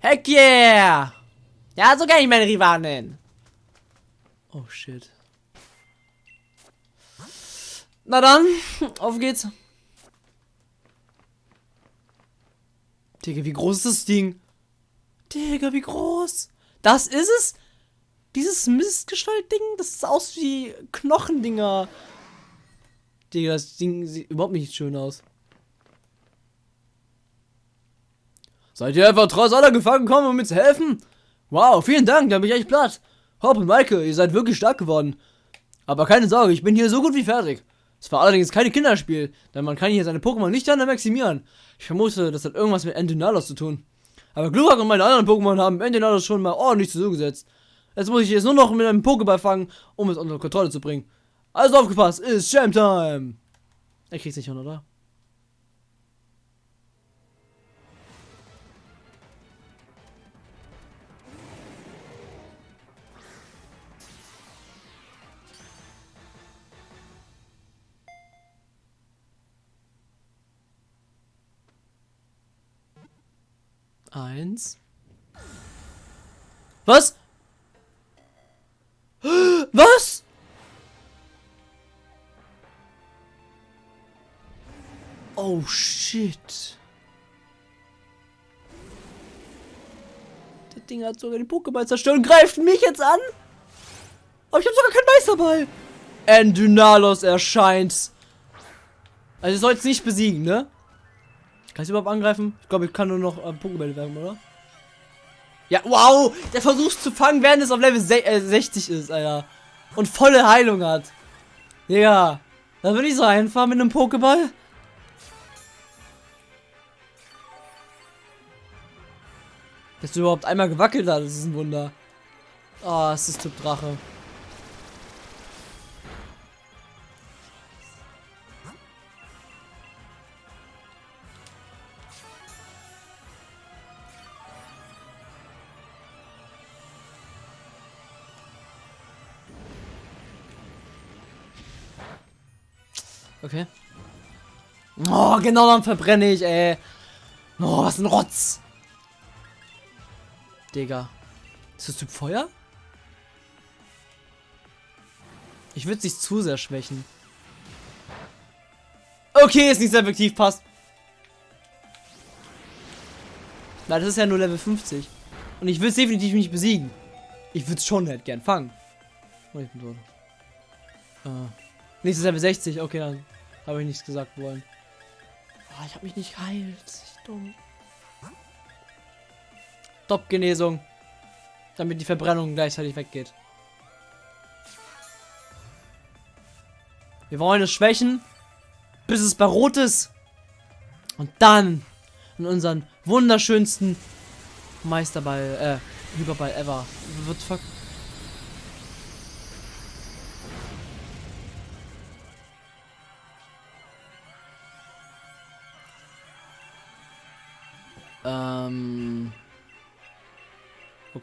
Heck yeah! Ja, so kann ich meine Rivalen. Oh shit. Na dann, auf geht's. Digga, wie groß ist das Ding? Digga, wie groß? Das ist es? Dieses Mistgestalt-Ding? Das ist aus wie Knochendinger. Digga, das Ding sieht überhaupt nicht schön aus. Seid ihr einfach trotz aller Gefahren gekommen, um mir zu helfen? Wow, vielen Dank, da bin ich echt platt. Hopp und Maike, ihr seid wirklich stark geworden. Aber keine Sorge, ich bin hier so gut wie fertig. Es war allerdings kein Kinderspiel, denn man kann hier seine Pokémon nicht dann maximieren. Ich vermute, das hat irgendwas mit Endynalos zu tun. Aber Glurak und meine anderen Pokémon haben Endynalos schon mal ordentlich zugesetzt. Jetzt muss ich es nur noch mit einem Pokéball fangen, um es unter Kontrolle zu bringen. Also aufgepasst, ist Jam Time! Er kriegt's nicht hin, oder? Eins. Was? Was? Oh shit. Das Ding hat sogar den Pokéball zerstört und greift mich jetzt an. Aber ich habe sogar keinen Meisterball. Endynalos erscheint. Also ich soll es nicht besiegen, ne? Kann ich überhaupt angreifen? Ich glaube, ich kann nur noch äh, Pokébälle werfen, oder? Ja, wow! Der versucht zu fangen, während es auf Level äh, 60 ist, Alter. Und volle Heilung hat. Ja. Da würde ich so einfach mit einem Pokéball. Dass du überhaupt einmal gewackelt das ist ein Wunder. Oh, es ist Typ Drache. Okay. Oh, genau dann verbrenne ich, ey. Oh, was ein Rotz. Digga. Ist das Typ Feuer? Ich würde sich zu sehr schwächen. Okay, ist nicht sehr effektiv, passt. Na, das ist ja nur Level 50. Und ich will es definitiv nicht besiegen. Ich würde es schon halt gern fangen. Oh, ich bin tot. Ah. Nächstes Level 60, okay, dann habe ich nichts gesagt wollen. Oh, ich habe mich nicht geheilt. Ich dumm. Top-Genesung. Damit die Verbrennung gleichzeitig weggeht. Wir wollen es schwächen, bis es bei Rot ist. Und dann in unseren wunderschönsten Meisterball, äh, Hyperball ever. Wird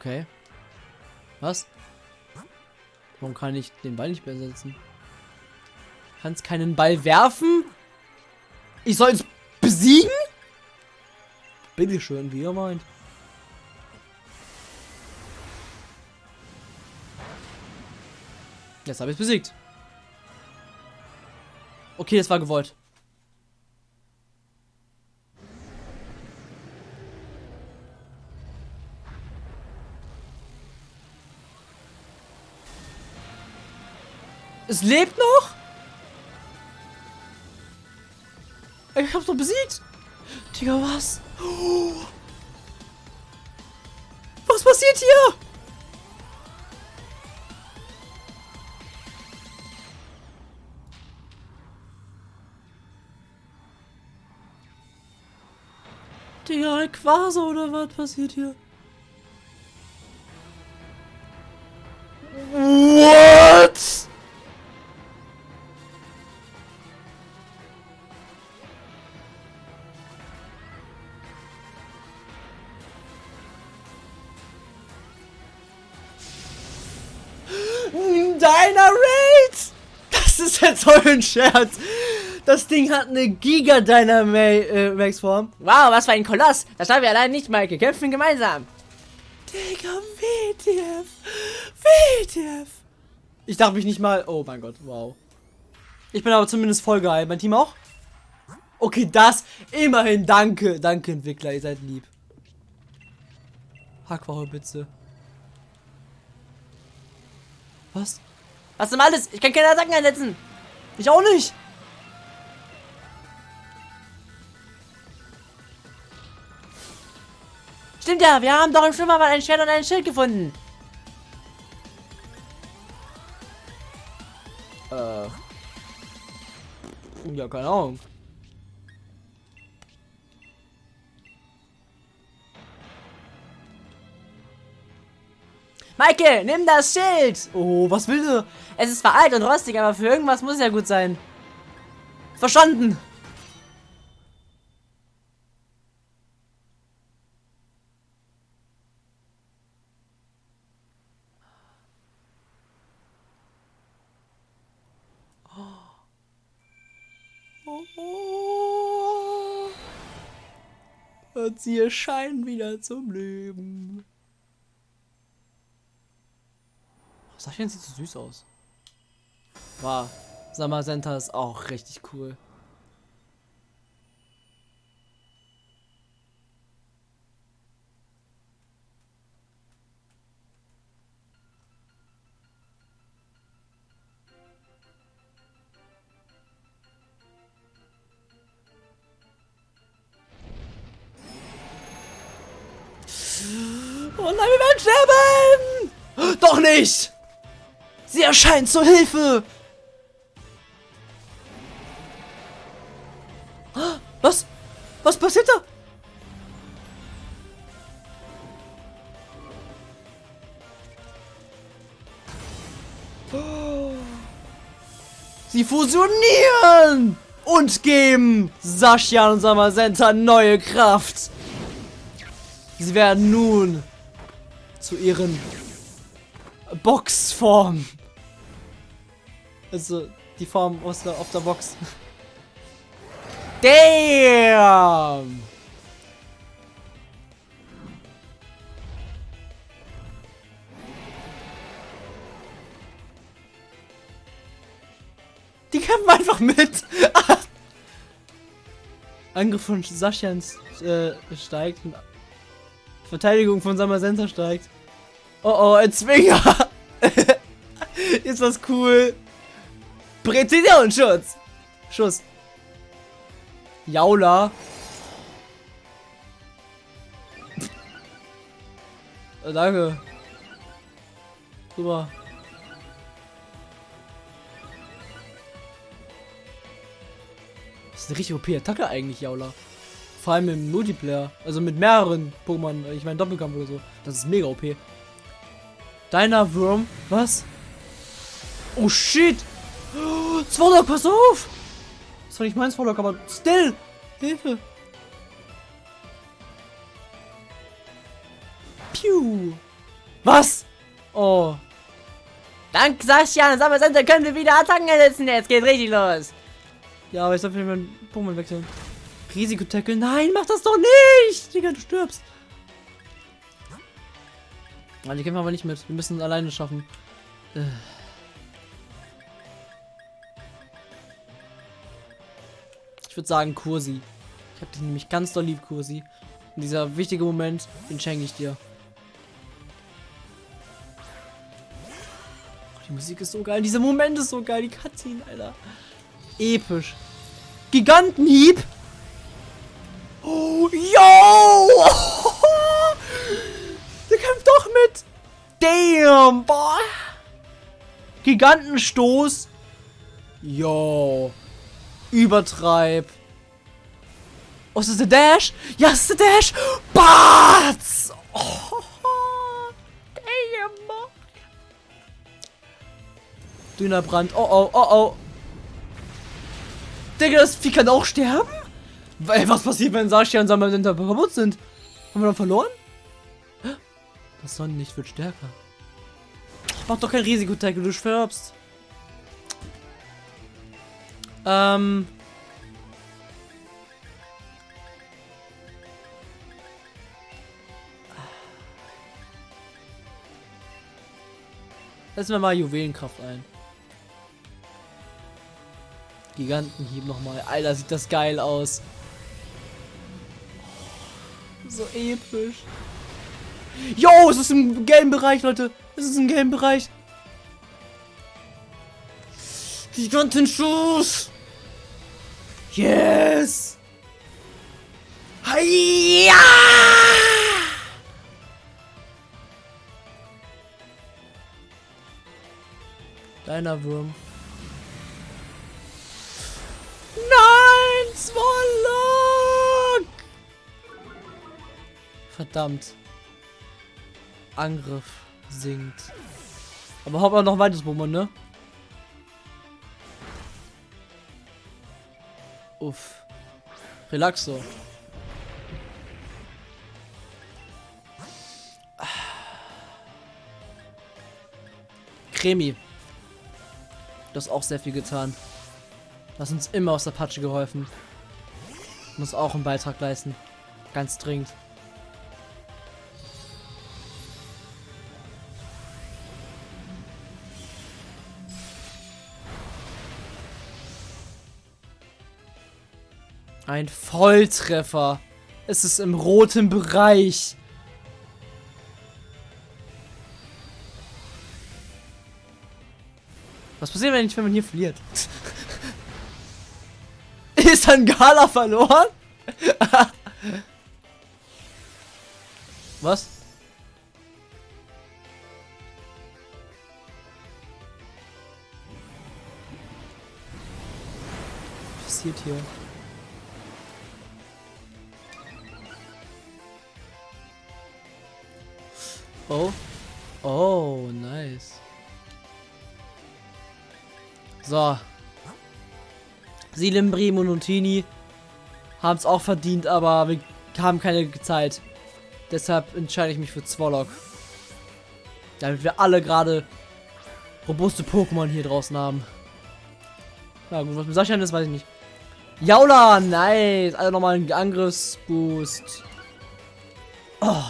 Okay. Was? Warum kann ich den Ball nicht besetzen? Kannst keinen Ball werfen? Ich soll es besiegen? Bitte schön, wie ihr meint. Jetzt habe ich es besiegt. Okay, das war gewollt. Es lebt noch? Ich hab's doch besiegt. Digga, was? Was passiert hier? Digga, Quasar oder was passiert hier? What? Ein Scherz! Das Ding hat eine Giga Dynamax Form. Wow, was für ein Koloss. Das haben wir allein nicht, Maike. Kämpfen gemeinsam. Digga, WTF. WTF. Ich darf mich nicht mal... Oh mein Gott, wow. Ich bin aber zumindest voll geil. Mein Team auch? Okay, das. Immerhin, danke. Danke, Entwickler. Ihr seid lieb. Hackwache, bitte. Was? Was denn alles? Ich kann keine Attacken einsetzen. Ich auch nicht. Stimmt ja, wir haben doch im Schwimmerbad ein Schwert und ein Schild gefunden. Äh. Ja, keine Ahnung. Maike, nimm das Schild. Oh, was will du? Es ist zwar alt und rostig, aber für irgendwas muss es ja gut sein. Verstanden. Und sie erscheinen wieder zum Leben. Sascha sieht so süß aus. Wow. Summer Center ist auch richtig cool. Erscheint zur Hilfe! Was? Was passiert da? Sie fusionieren und geben Sascha und Samasenta neue Kraft. Sie werden nun zu ihren Boxform. Also die Form aus der, auf der Box. Damn! Die kämpfen einfach mit. Angriff von Saschans äh, steigt. Verteidigung von Samasenta steigt. Oh oh, ein Zwinger. Ist das cool. Präzisionsschutz. Schuss. Jaula. Äh, danke. Super. Das ist eine richtig OP-Attacke eigentlich, Jaula. Vor allem im Multiplayer. Also mit mehreren Pokémon. Ich meine Doppelkampf oder so. Das ist mega OP. Deiner Wurm. Was? Oh shit. Oh, Zwolok, pass auf. Das war nicht mein Zwolok, aber still. Hilfe. Piu. Was? Oh. Dank Sascha und Sammersender können wir wieder Attacken ersetzen. Jetzt geht's richtig los. Ja, aber ich soll meinen Pokémon wechseln. Risikotackle. Nein, mach das doch nicht. Digga, du stirbst. Die kämpfen aber nicht mit. Wir müssen es alleine schaffen. Äh. Würde sagen Kursi. Ich habe dich nämlich ganz doll lieb, Kursi. Und dieser wichtige Moment, den schenke ich dir. Oh, die Musik ist so geil. Dieser Moment ist so geil. Die Cutscene, Alter. Episch. Gigantenhieb. Oh, yo! Der kämpft doch mit. Damn, boah. Gigantenstoß. Yo. Übertreib. Oh, ist das der Dash? Ja, ist der Dash. Batz. Oh, damn. Dünner Brand. Oh, oh, oh, oh. Digga, das Vieh kann auch sterben? Ey, was passiert, wenn Sascha und Samadenta kaputt sind? Haben wir dann verloren? Das Sonnenlicht wird stärker. Mach doch kein Risikotackle, du stirbst. Ähm, Lassen wir mal Juwelenkraft ein. Gigantenhieb nochmal. Alter, sieht das geil aus. So episch. Jo, es ist im gelben Bereich, Leute. Es ist im gelben Bereich. Gigantenschuss. Yes. Hiya! Kleiner Wurm. Nein, Swallow! Verdammt. Angriff sinkt. Aber haben wir noch ein weiteres Pokémon, ne? Uff. Relaxo. Cremi. Du hast auch sehr viel getan. Du hast uns immer aus der Patsche geholfen. Muss auch einen Beitrag leisten. Ganz dringend. Ein Volltreffer. Es ist im roten Bereich. Was passiert, wenn, wenn man hier verliert? ist dann Gala verloren? Was? Was passiert hier? Oh. Oh, nice. So. Silimbrim und Nutini haben es auch verdient, aber wir haben keine Zeit. Deshalb entscheide ich mich für Zwolok. Damit wir alle gerade robuste Pokémon hier draußen haben. Na gut, was mit Sascha ist, weiß ich nicht. Jaula, nice. Also nochmal einen Angriffsboost. Oh,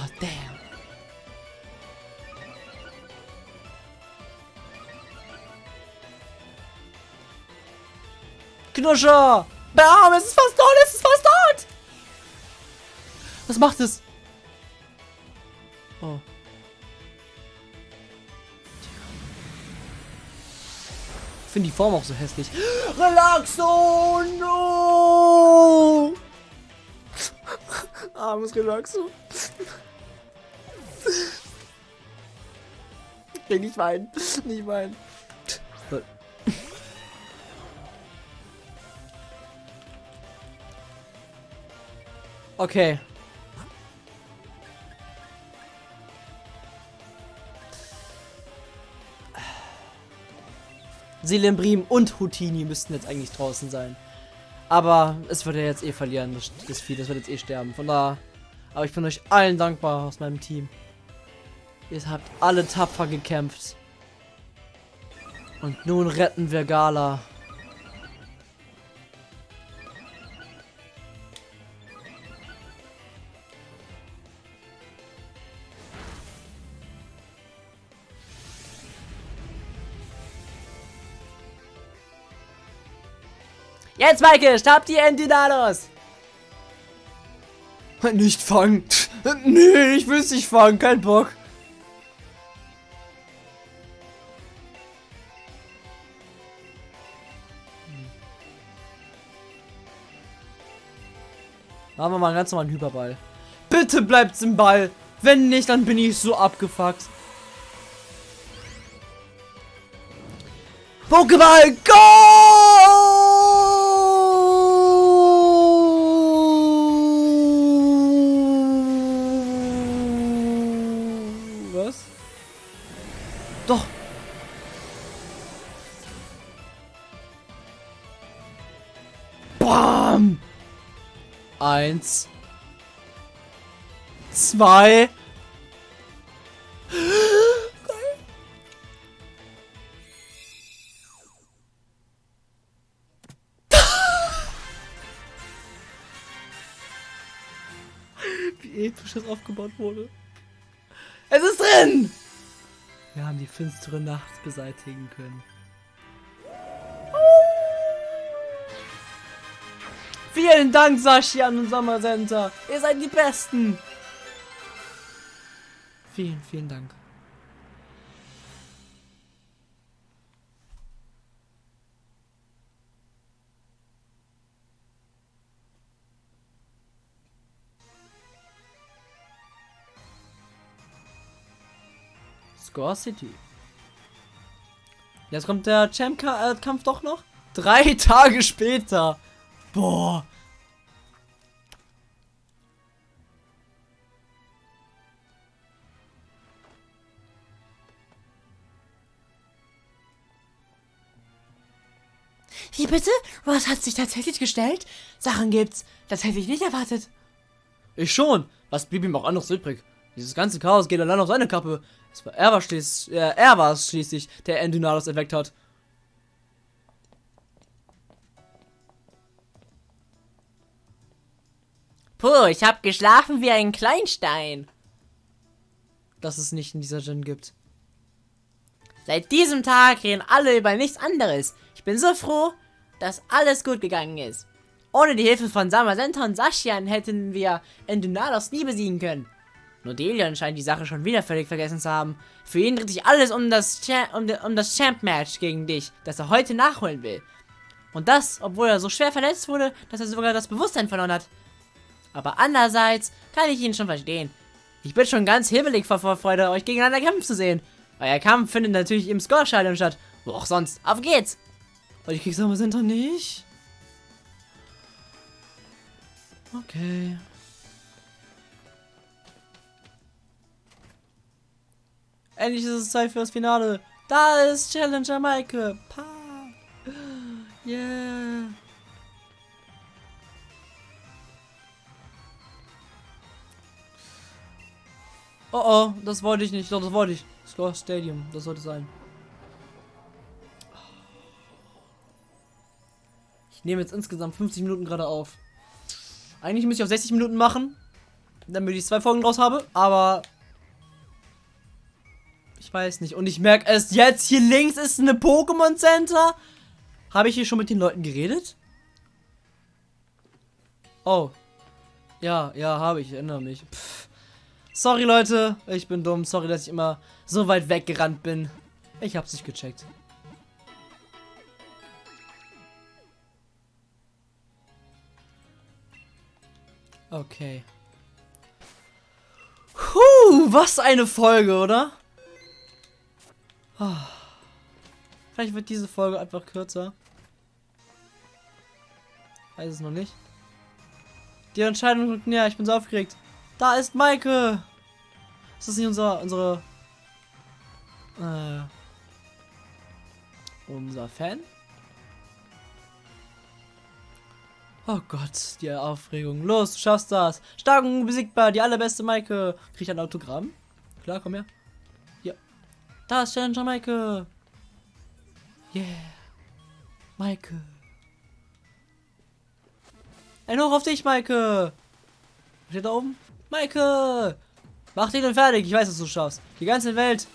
Knuscher! Bam, es ist fast tot, es ist fast tot! Was macht es? Oh. Ich finde die Form auch so hässlich. Relaxo! No! Armes Relaxo. Okay, nicht weinen. Nicht weinen. Okay. Silembrim und Houtini müssten jetzt eigentlich draußen sein. Aber es wird ja jetzt eh verlieren, das, das Vieh, das wird jetzt eh sterben. Von da. Aber ich bin euch allen dankbar aus meinem Team. Ihr habt alle tapfer gekämpft. Und nun retten wir Gala. Jetzt, Maike, stab die Endidalos! Nicht fangen. Nee, ich will es nicht fangen, kein Bock. Machen wir mal einen ganz normalen Hyperball. Bitte bleibt's im Ball. Wenn nicht, dann bin ich so abgefuckt. Pokéball, go! Bam! Eins. Zwei. Wie episch das aufgebaut wurde. Es ist drin! Wir haben die finstere Nacht beseitigen können. Vielen Dank, Saschian und Sommercenter. Ihr seid die Besten. Vielen, vielen Dank. Score City. Jetzt kommt der Champ-Kampf doch noch. Drei Tage später. Boah. Wie bitte? Was hat sich tatsächlich gestellt? Sachen gibt's. Das hätte ich nicht erwartet. Ich schon. Was blieb ihm auch anderes übrig? Dieses ganze Chaos geht allein auf seine Kappe. Es war, er war schließlich, äh, er war es schließlich, der Endynados erweckt hat. Puh, ich hab geschlafen wie ein Kleinstein. Dass es nicht in dieser Gen gibt. Seit diesem Tag reden alle über nichts anderes. Ich bin so froh, dass alles gut gegangen ist. Ohne die Hilfe von Samasenta und Sashian hätten wir Endynados nie besiegen können. Nur Delion scheint die Sache schon wieder völlig vergessen zu haben. Für ihn dreht sich alles um das, Cha um, um das Champ-Match gegen dich, das er heute nachholen will. Und das, obwohl er so schwer verletzt wurde, dass er sogar das Bewusstsein verloren hat. Aber andererseits kann ich ihn schon verstehen. Ich bin schon ganz hibbelig vor Vorfreude, euch gegeneinander kämpfen zu sehen. Euer Kampf findet natürlich im Score-Stadion statt. Wo auch sonst. Auf geht's! Und die Kickstarter sind doch nicht. Okay. Endlich ist es Zeit für das Finale. Da ist Challenger Maike. Pa. Yeah. Oh oh, das wollte ich nicht. Doch, das wollte ich. Score Stadium, das sollte sein. Ich nehme jetzt insgesamt 50 Minuten gerade auf. Eigentlich müsste ich auf 60 Minuten machen, damit ich zwei Folgen draus habe, aber ich weiß nicht. Und ich merke es jetzt, hier links ist eine Pokémon Center. Habe ich hier schon mit den Leuten geredet? Oh. Ja, ja, habe ich. Erinnere mich. Pff. Sorry, Leute. Ich bin dumm. Sorry, dass ich immer so weit weggerannt bin. Ich hab's nicht gecheckt. Okay. Puh, was eine Folge, oder? Oh. Vielleicht wird diese Folge einfach kürzer. Weiß es noch nicht. Die Entscheidung rückt näher, ich bin so aufgeregt. Da ist Maike! Ist das nicht unser, unsere, äh, unser Fan? Oh Gott, die Aufregung. Los, du schaffst das. Stark und unbesiegbar, die allerbeste Maike. Krieg ich ein Autogramm? Klar, komm her. Ja. Da ist Challenger Maike. Yeah. Maike. Ein Hoch auf dich, Maike. Steht da oben? Maike. Mach den fertig. Ich weiß, dass du schaffst. Die ganze Welt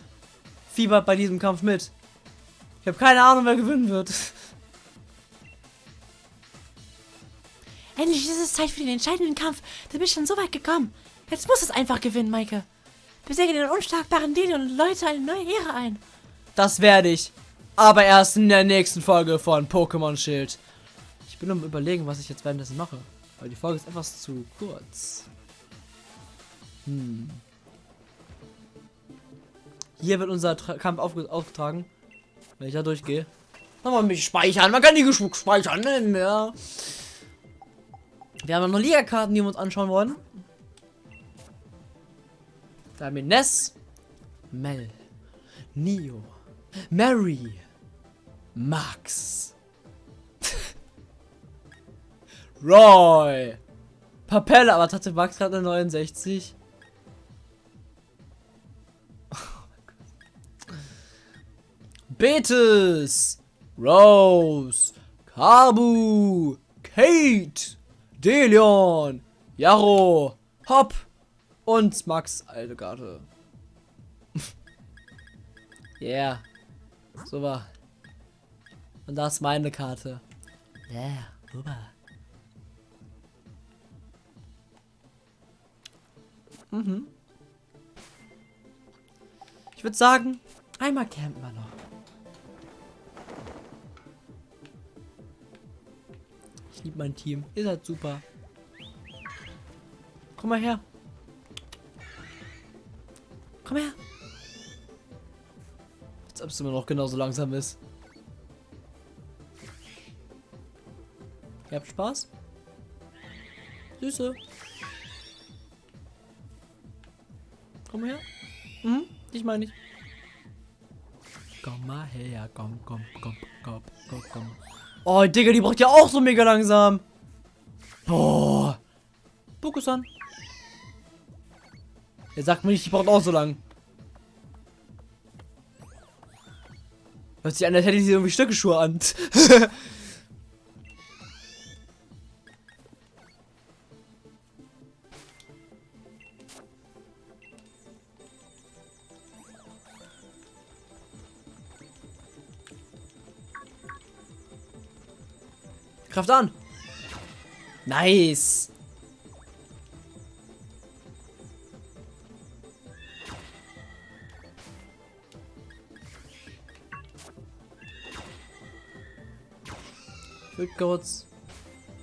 fiebert bei diesem Kampf mit. Ich habe keine Ahnung, wer gewinnen wird. Endlich ist es Zeit für den entscheidenden Kampf. Du bist schon so weit gekommen. Jetzt muss es einfach gewinnen, Maike. Besiege den unschlagbaren Dino und läute eine neue Ehre ein. Das werde ich. Aber erst in der nächsten Folge von Pokémon Schild. Ich bin um überlegen, was ich jetzt währenddessen mache. Weil die Folge ist etwas zu kurz. Hm. Hier wird unser Tra Kampf aufgetragen. Wenn ich da durchgehe. Nochmal mich speichern. Man kann die Geschmuck speichern. Ne? Ja. Wir haben noch Liga-Karten, die wir uns anschauen wollen. Da haben wir Ness, Mel, Neo, Mary, Max, Roy, Papelle, aber hatte Max gerade eine 69? Betis, Rose, Kabu, Kate, Delion, Jaro, Hopp und Max Altegarte. Yeah. Super. Und das ist meine Karte. Yeah, super. Mhm. Ich würde sagen, einmal campen wir noch. Ich liebe mein Team. Ihr seid super. Komm mal her. Komm her. Als ob es immer noch genauso langsam ist. Ihr habt Spaß? Süße. Komm her. Mhm, dich meine ich. Komm mal her, komm, komm, komm, komm, komm, komm. Oh, Digga, die braucht ja auch so mega langsam. Boah. Pokusan. Er sagt mir nicht, die braucht auch so lang. Hört sich an, als hätte sie irgendwie Stöckeschuhe an. Kraft an. Nice. Ich würde kurz.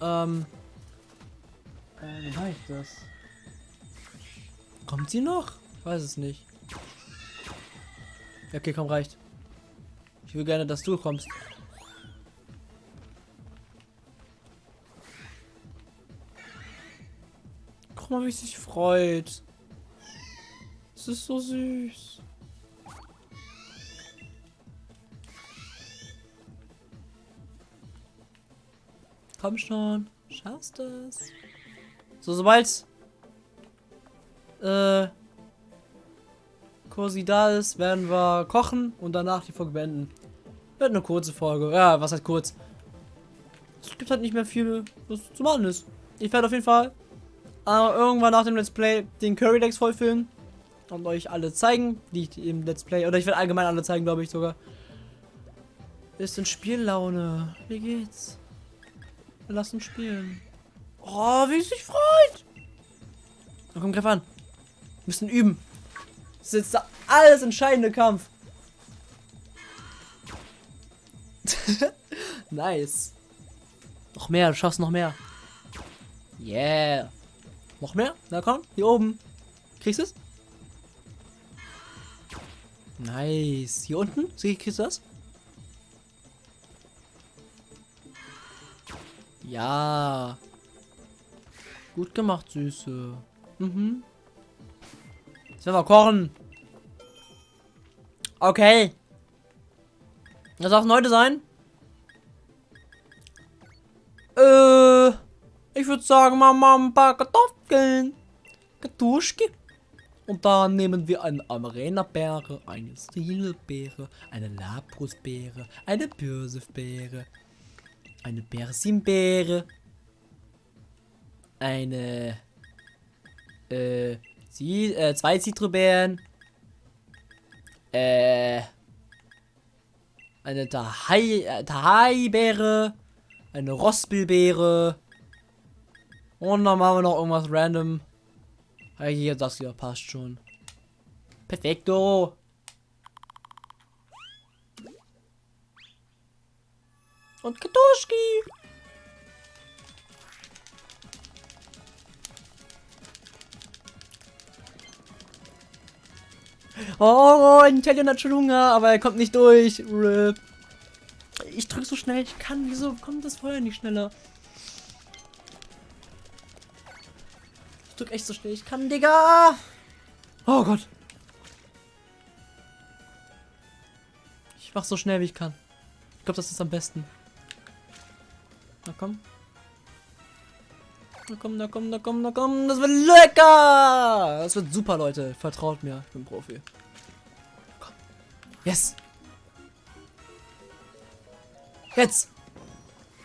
Ähm. Äh, wie mache ich das? Kommt sie noch? Ich weiß es nicht. Okay, komm, reicht. Ich will gerne, dass du kommst. Mal, wie sich freut. Es ist so süß. Komm schon. Schaffst es. So, sobald äh, Kursi da ist, werden wir kochen und danach die Folge beenden. Wird eine kurze Folge. Ja, was heißt kurz? Es gibt halt nicht mehr viel, was zu machen ist. Ich werde auf jeden Fall äh, irgendwann nach dem Let's Play den Curry Decks vollfilmen und euch alle zeigen, die ich im Let's Play, oder ich werde allgemein alle zeigen, glaube ich sogar. Ist in Spiellaune. Wie geht's? Wir lassen spielen. Oh, wie es sich freut. Na komm, greif an. Wir müssen üben. Das ist jetzt der alles entscheidende Kampf. nice. Noch mehr, du schaffst noch mehr. Yeah. Noch mehr? Na komm, hier oben. Kriegst du es? Nice. Hier unten? Kriegst du das? Ja. Gut gemacht, Süße. Mhm. Jetzt werden wir kochen. Okay. Das darf heute sein. Äh, ich würde sagen, Mama, ein paar Kartoffeln. Kartuschki. Und dann nehmen wir eine Amarena-Beere, eine Strilbeere, eine Labrusbeere, eine Birsebeere, eine Persimbeere, eine, äh, sie, äh, zwei Zitrobeeren, äh, eine äh, Tahai-Beere, eine Rospelbeere und dann machen wir noch irgendwas random. Hier, das hier passt schon. Perfekto. Und Kartuschki. Oh, Italien hat schon Hunger, aber er kommt nicht durch. Rip. Ich drück so schnell ich kann. Wieso kommt das Feuer nicht schneller? Drück echt so schnell ich kann, Digga. Oh Gott. Ich mach so schnell wie ich kann. Ich glaube, das ist am besten. Na komm. Na komm, na komm, na komm, na komm. Das wird lecker. Das wird super, Leute. Vertraut mir. Ich bin Profi. Komm. Yes. Jetzt.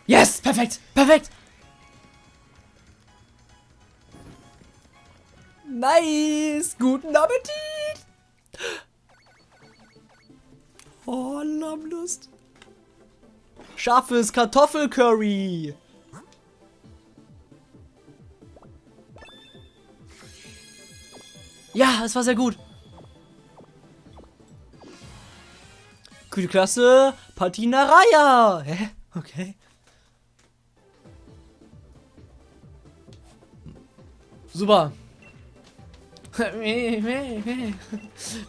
Yes. Perfekt. Perfekt. Nice. Guten Appetit. Oh, Lammlust. Scharfes Kartoffelcurry. Ja, es war sehr gut. Gute Klasse, Patina Raya. Hä? Okay. Super.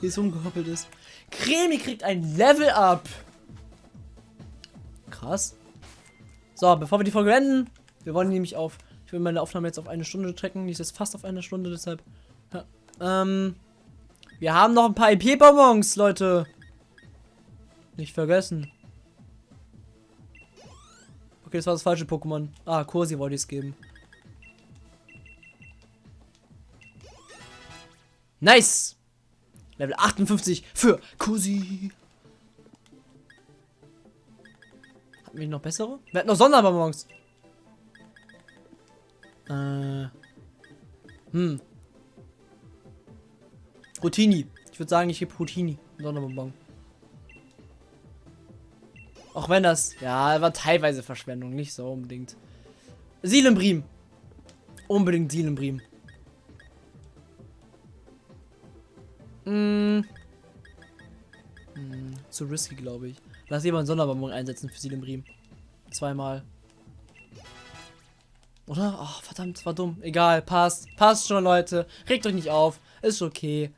Wie es umgehoppelt ist. Cremi kriegt ein Level Up. Krass. So, bevor wir die Folge beenden, wir wollen nämlich auf, ich will meine Aufnahme jetzt auf eine Stunde trecken, die ist jetzt fast auf eine Stunde, deshalb, ja, ähm, wir haben noch ein paar IP-Bonbons, Leute. Nicht vergessen. Okay, das war das falsche Pokémon. Ah, Kursi wollte ich es geben. Nice! Level 58 für Kursi. Hatten wir noch bessere? Wir hatten noch Sonderbonbons. Äh. Hm. Routini. Ich würde sagen, ich gebe Routini. Sonderbonbon. Auch wenn das, ja, war teilweise Verschwendung, nicht so unbedingt. Sielembrim. Unbedingt Sielembrim. Mm. Mm, zu risky, glaube ich. Lass jemand einen Sonderbonbon einsetzen für Sielembrim. Zweimal. Oder? Ach, verdammt, war dumm. Egal, passt. Passt schon, Leute. Regt euch nicht auf. Ist okay.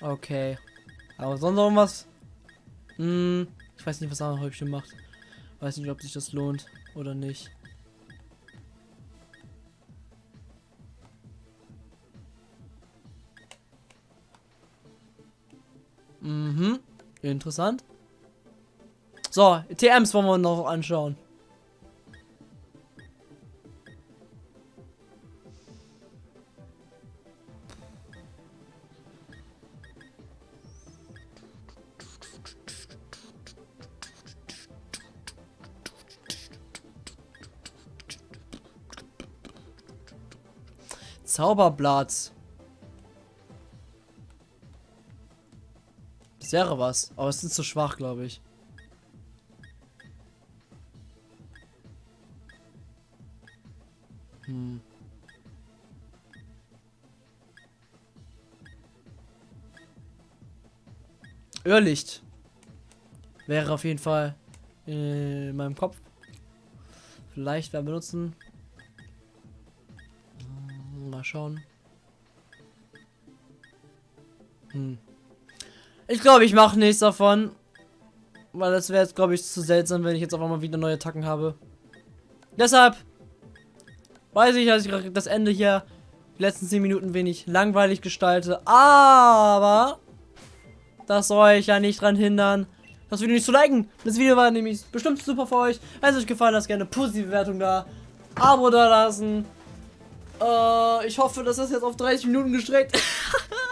Okay. Aber sonst noch was? Hm, ich weiß nicht, was andere Häubchen macht. Weiß nicht, ob sich das lohnt oder nicht. Mhm. Interessant. So, TMs wollen wir noch anschauen. Zauberblatt. Das wäre was, aber es sind zu schwach, glaube ich. Hm. Irrlicht wäre auf jeden Fall in meinem Kopf. Vielleicht werden benutzen. Mal schauen. Hm. Ich glaube, ich mache nichts davon. Weil das wäre jetzt, glaube ich, zu seltsam, wenn ich jetzt auf einmal wieder neue Attacken habe. Deshalb weiß ich, dass ich das Ende hier die letzten 10 Minuten wenig langweilig gestalte. Aber das soll euch ja nicht dran hindern, das Video nicht zu liken. Das Video war nämlich bestimmt super für euch. Wenn es euch gefallen hat, gerne positive Bewertung da. Abo da lassen. Äh, ich hoffe, dass das jetzt auf 30 Minuten gestreckt.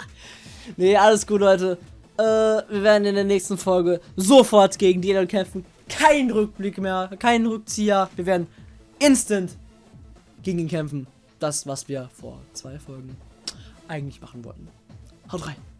nee, alles gut, Leute. Äh, wir werden in der nächsten Folge sofort gegen die kämpfen. Kein Rückblick mehr, kein Rückzieher. Wir werden instant gegen ihn kämpfen. Das, was wir vor zwei Folgen eigentlich machen wollten. Haut rein.